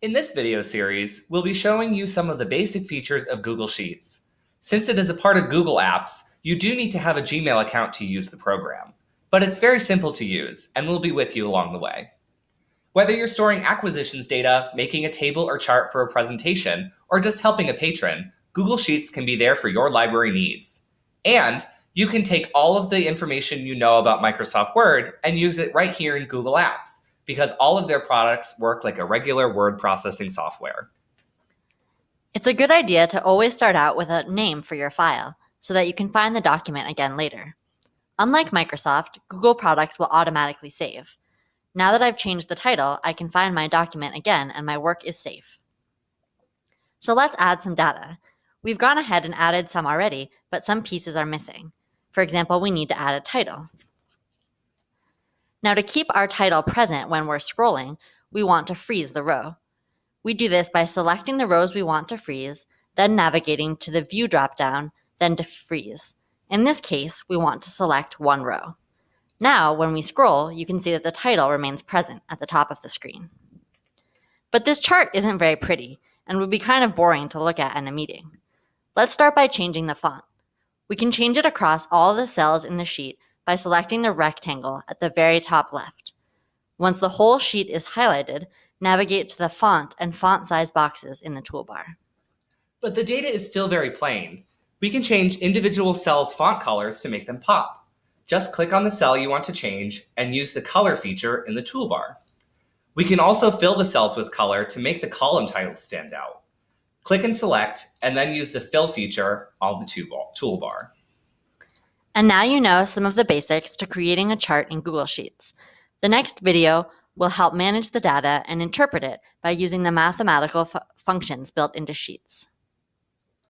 In this video series, we'll be showing you some of the basic features of Google Sheets. Since it is a part of Google Apps, you do need to have a Gmail account to use the program. But it's very simple to use, and we'll be with you along the way. Whether you're storing acquisitions data, making a table or chart for a presentation, or just helping a patron, Google Sheets can be there for your library needs. And you can take all of the information you know about Microsoft Word and use it right here in Google Apps because all of their products work like a regular word processing software. It's a good idea to always start out with a name for your file so that you can find the document again later. Unlike Microsoft, Google products will automatically save. Now that I've changed the title, I can find my document again and my work is safe. So let's add some data. We've gone ahead and added some already, but some pieces are missing. For example, we need to add a title. Now to keep our title present when we're scrolling, we want to freeze the row. We do this by selecting the rows we want to freeze, then navigating to the View dropdown, then to Freeze. In this case, we want to select one row. Now, when we scroll, you can see that the title remains present at the top of the screen. But this chart isn't very pretty and would be kind of boring to look at in a meeting. Let's start by changing the font. We can change it across all the cells in the sheet by selecting the rectangle at the very top left. Once the whole sheet is highlighted, navigate to the font and font size boxes in the toolbar. But the data is still very plain. We can change individual cells' font colors to make them pop. Just click on the cell you want to change and use the color feature in the toolbar. We can also fill the cells with color to make the column titles stand out. Click and select, and then use the fill feature on the toolbar. And now you know some of the basics to creating a chart in Google Sheets. The next video will help manage the data and interpret it by using the mathematical functions built into Sheets.